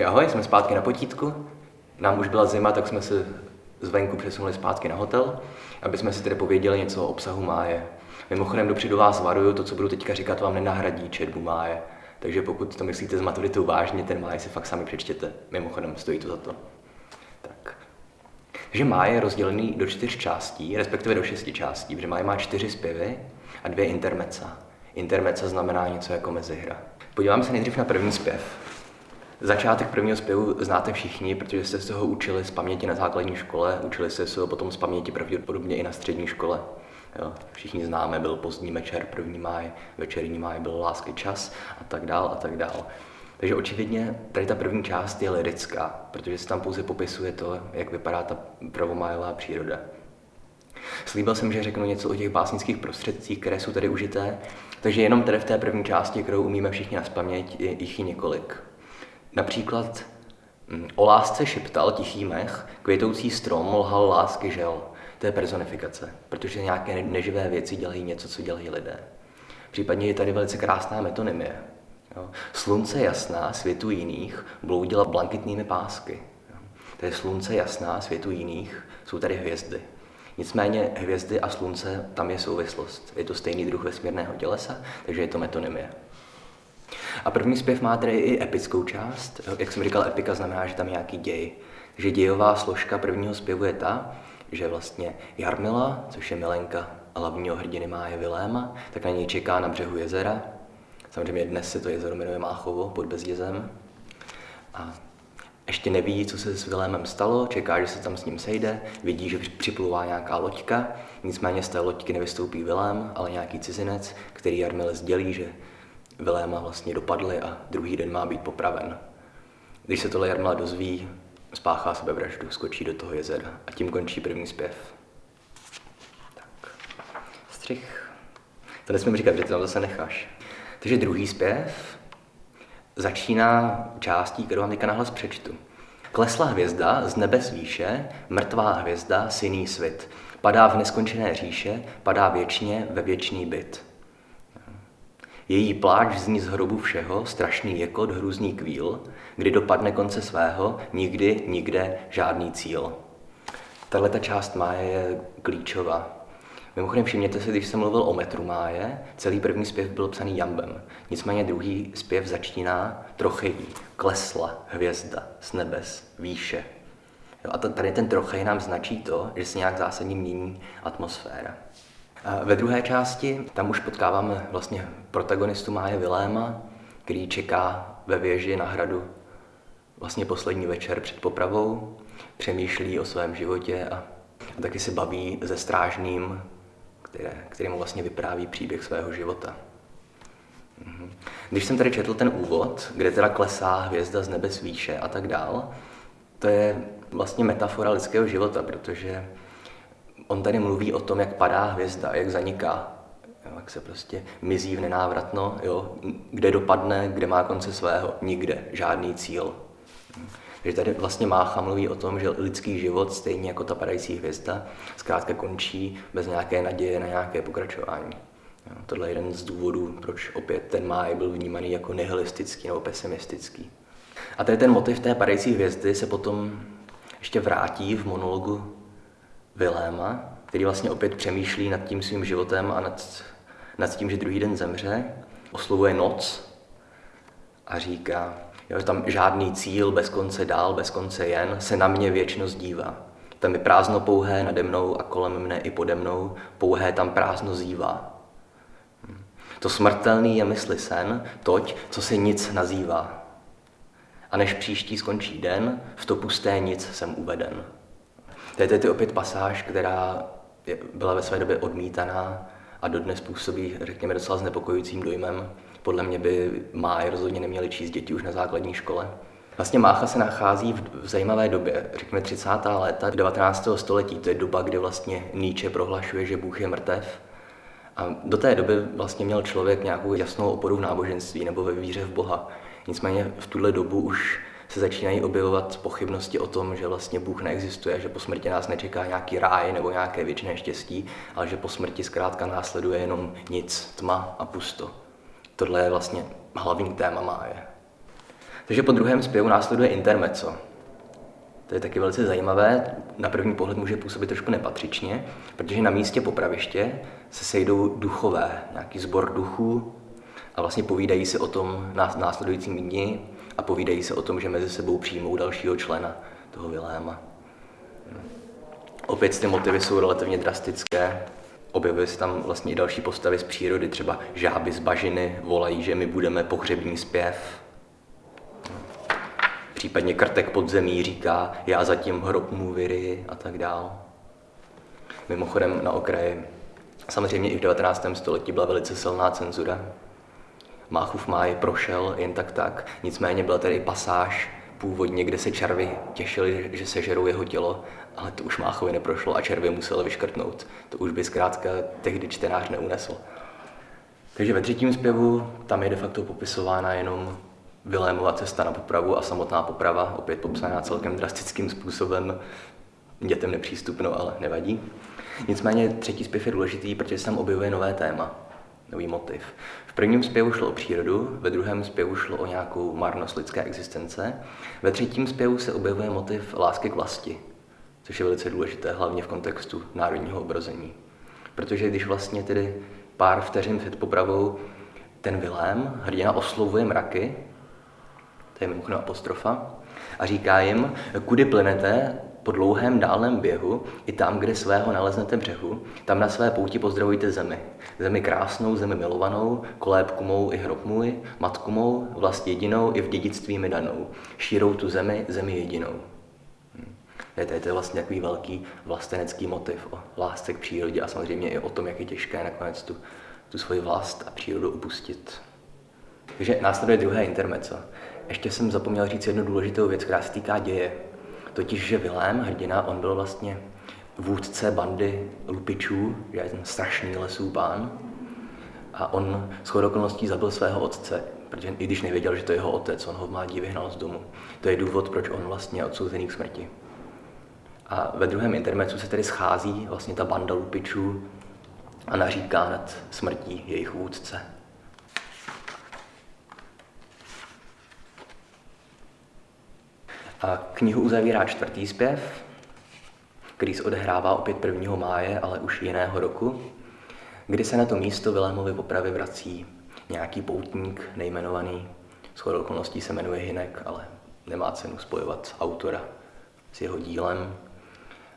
Takže ahoj, jsme zpátky na potítku. Nám už byla zima, tak jsme se zvenku přesunuli zpátky na hotel, aby jsme si tedy pověděli něco o obsahu máje. Mimochodem dopředu vás varuju, to, co budu teďka říkat, vám nenahradí četbu máje. Takže pokud to myslíte s maturitou vážně, ten máj si fakt sami přečtěte. Mimochodem, stojí to za to. Tak. Takže máj je rozdělený do čtyř částí, respektive do šesti částí, protože máj má čtyři zpěvy a dvě intermeca. Intermeca znamená něco jako mezihra. Podíváme se nejdřív na první zpěv. Začátek prvního zpěvu znáte všichni, protože jste se ho učili z paměti na základní škole, učili jste se ho potom z paměti pravděpodobně i na střední škole. Jo, všichni známe, byl pozdní večer, první máj, večerní máj, byl lásky čas a tak dál a tak dál. Takže očividně tady ta první část je lirická, protože se tam pouze popisuje to, jak vypadá ta prvomájová příroda. Slíbil jsem, že řeknu něco o těch básnických prostředcích, které jsou tady užité, takže jenom tady v té první části, kterou umíme všichni na spaměť, je jich i několik. Například mm, o lásce šeptal tichý mech, květoucí strom lhal lásky žel. To je personifikace, protože nějaké neživé věci dělají něco, co dělají lidé. Případně je tady velice krásná metonymie. Jo. Slunce jasná, světu jiných, bloudila blankitnými pásky. Jo. To je slunce jasná, světu jiných, jsou tady hvězdy. Nicméně hvězdy a slunce, tam je souvislost. Je to stejný druh vesmírného tělesa, takže je to metonymie. A první zpěv má tedy i epickou část. Jak jsem říkal, epika znamená, že tam je nějaký děj. Takže dějová složka prvního zpěvu je ta, že vlastně Jarmila, což je milenka hlavního hrdiny Máje Viléma, tak na něj čeká na břehu jezera. Samozřejmě dnes se to jezero jmenuje Máchovo pod Bezdězem. A ještě neví, co se s Vilémem stalo, čeká, že se tam s ním sejde, vidí, že připluvá nějaká loďka, nicméně z té loďky nevystoupí Vilém, ale nějaký cizinec, který Jarmile sdělí, že Viléma vlastně dopadly a druhý den má být popraven. Když se tohle Jarmila dozví, spáchá sebevraždu, skočí do toho jezera a tím končí první zpěv. Tak, střih. To nesmím říkat, že to tam zase necháš. Takže druhý zpěv začíná částí, kterou vám teďka nahlas přečtu. Klesla hvězda z nebes výše, mrtvá hvězda, syný svit. Padá v neskončené říše, padá věčně ve věčný byt. Její pláč zní z hrobu všeho, strašný jekot, hrůzný kvíl, kdy dopadne konce svého, nikdy, nikde, žádný cíl. Tahle ta část máje je klíčová. Mimochodem všimněte si, když jsem mluvil o metru máje, celý první zpěv byl psaný jambem. Nicméně druhý zpěv začíná trochejí, klesla hvězda z nebes, výše. Jo, a tady ten trochej nám značí to, že se nějak zásadně mění atmosféra. Ve druhé části tam už potkáváme vlastně protagonistu Máje Viléma, který čeká ve věži na hradu vlastně poslední večer před popravou, přemýšlí o svém životě a, a taky se baví se strážným, které, který mu vlastně vypráví příběh svého života. Mhm. Když jsem tady četl ten úvod, kde teda klesá hvězda z nebes výše a tak dál, to je vlastně metafora lidského života, protože on tady mluví o tom, jak padá hvězda, jak zaniká, jo, jak se prostě mizí v nenávratno, jo, kde dopadne, kde má konce svého, nikde, žádný cíl. Takže tady vlastně Mácha mluví o tom, že lidský život, stejně jako ta padající hvězda, zkrátka končí bez nějaké naděje na nějaké pokračování. Jo, tohle je jeden z důvodů, proč opět ten máj byl vnímaný jako nihilistický nebo pesimistický. A tady ten motiv té padající hvězdy se potom ještě vrátí v monologu Viléma, který vlastně opět přemýšlí nad tím svým životem a nad, nad tím, že druhý den zemře, oslovuje noc a říká, jo, tam žádný cíl, bez konce dál, bez konce jen, se na mě věčnost dívá. Tam je prázdno pouhé nade mnou a kolem mne i pode mnou, pouhé tam prázdno zývá. To smrtelný je mysli sen, toť, co se nic nazývá. A než příští skončí den, v to pusté nic jsem uveden. To je tedy opět pasáž, která byla ve své době odmítaná a dodnes působí, řekněme, docela znepokojujícím dojmem. Podle mě by máj rozhodně neměli číst děti už na základní škole. Vlastně Mácha se nachází v, zajímavé době, řekněme 30. léta 19. století. To je doba, kdy vlastně Nietzsche prohlašuje, že Bůh je mrtev. A do té doby vlastně měl člověk nějakou jasnou oporu v náboženství nebo ve víře v Boha. Nicméně v tuhle dobu už se začínají objevovat pochybnosti o tom, že vlastně Bůh neexistuje, že po smrti nás nečeká nějaký ráj nebo nějaké věčné štěstí, ale že po smrti zkrátka následuje jenom nic, tma a pusto. Tohle je vlastně hlavní téma máje. Takže po druhém zpěvu následuje intermezzo. To je taky velice zajímavé, na první pohled může působit trošku nepatřičně, protože na místě popraviště se sejdou duchové, nějaký sbor duchů a vlastně povídají se o tom následujícím dni a povídají se o tom, že mezi sebou přijmou dalšího člena toho Viléma. Opět ty motivy jsou relativně drastické. Objevují se tam vlastně i další postavy z přírody, třeba žáby z bažiny volají, že my budeme pohřební zpěv. Případně krtek pod zemí říká, já zatím hrob mu vyry a tak dál. Mimochodem na okraji, samozřejmě i v 19. století byla velice silná cenzura. Máchův máj prošel jen tak tak, nicméně byla tady pasáž původně, kde se červy těšili, že sežerou jeho tělo, ale to už Máchovi neprošlo a červy museli vyškrtnout. To už by zkrátka tehdy čtenář neunesl. Takže ve třetím zpěvu tam je de facto popisována jenom Vilémova cesta na popravu a samotná poprava, opět popsaná celkem drastickým způsobem, dětem nepřístupno, ale nevadí. Nicméně třetí zpěv je důležitý, protože se tam objevuje nové téma, nový motiv. V prvním zpěvu šlo o přírodu, ve druhém zpěvu šlo o nějakou marnost lidské existence, ve třetím zpěvu se objevuje motiv lásky k vlasti, což je velice důležité, hlavně v kontextu národního obrození. Protože když vlastně tedy pár vteřin před popravou ten Vilém, hrdina, oslovuje mraky, to je mimochodem apostrofa, a říká jim, kudy plynete po dlouhém dálném běhu, i tam, kde svého naleznete břehu, tam na své pouti pozdravujte zemi. Zemi krásnou, zemi milovanou, kolébku mou i hrob můj, matku mou, vlast jedinou i v dědictví mi danou. Šírou tu zemi, zemi jedinou. Hm. To, je to vlastně takový velký vlastenecký motiv o lásce k přírodě a samozřejmě i o tom, jak je těžké nakonec tu, tu svoji vlast a přírodu upustit. Takže následuje druhé intermeco. Ještě jsem zapomněl říct jednu důležitou věc, která se týká děje. Totiž, že Vilém, hrdina, on byl vlastně vůdce bandy lupičů, že je ten strašný lesů pán. A on s okolností zabil svého otce, protože i když nevěděl, že to je jeho otec, on ho v mládí vyhnal z domu. To je důvod, proč on vlastně je odsouzený k smrti. A ve druhém intermecu se tedy schází vlastně ta banda lupičů a naříká nad smrtí jejich vůdce. Knihu uzavírá čtvrtý zpěv, který se odehrává opět 1. máje, ale už jiného roku, kdy se na to místo Vilémovy popravy vrací nějaký poutník nejmenovaný. S okolností se jmenuje Hinek, ale nemá cenu spojovat autora s jeho dílem.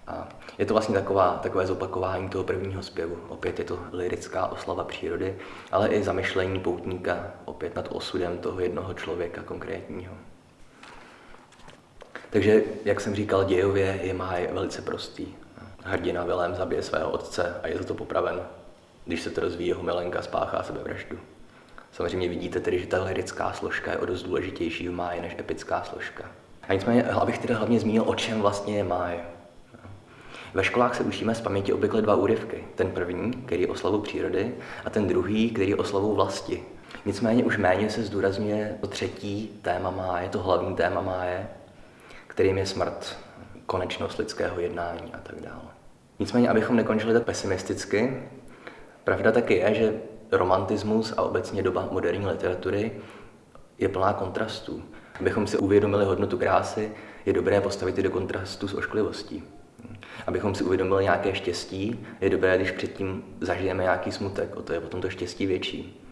A je to vlastně taková, takové zopakování toho prvního zpěvu. Opět je to lirická oslava přírody, ale i zamyšlení poutníka opět nad osudem toho jednoho člověka konkrétního. Takže, jak jsem říkal, dějově je máj velice prostý. Hrdina Vilém zabije svého otce a je za to popraven. Když se to rozvíjí, jeho milenka spáchá sebevraždu. Samozřejmě vidíte tedy, že ta lirická složka je o dost důležitější v máji než epická složka. A nicméně, abych tedy hlavně zmínil, o čem vlastně je máj. Ve školách se učíme z paměti obvykle dva úryvky. Ten první, který je oslavu přírody, a ten druhý, který je oslavou vlasti. Nicméně už méně se zdůrazňuje to třetí téma máje, to hlavní téma máje, kterým je smrt, konečnost lidského jednání a tak dále. Nicméně, abychom nekončili tak pesimisticky, pravda taky je, že romantismus a obecně doba moderní literatury je plná kontrastů. Abychom si uvědomili hodnotu krásy, je dobré postavit ji do kontrastu s ošklivostí. Abychom si uvědomili nějaké štěstí, je dobré, když předtím zažijeme nějaký smutek, o to je potom to štěstí větší.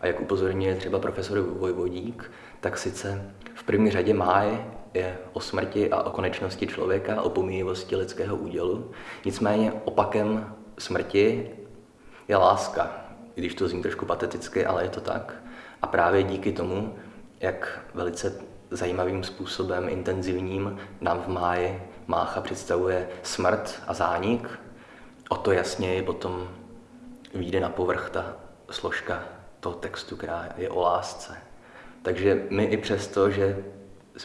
A jak upozorňuje třeba profesor Vojvodík, tak sice v první řadě máj je o smrti a o konečnosti člověka, o pomíjivosti lidského údělu. Nicméně opakem smrti je láska, i když to zní trošku pateticky, ale je to tak. A právě díky tomu, jak velice zajímavým způsobem, intenzivním, nám v máji Mácha představuje smrt a zánik, o to jasněji potom vyjde na povrch ta složka toho textu, která je o lásce. Takže my i přesto, že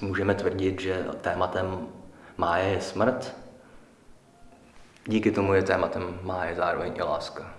můžeme tvrdit, že tématem máje je smrt, díky tomu je tématem máje zároveň i láska.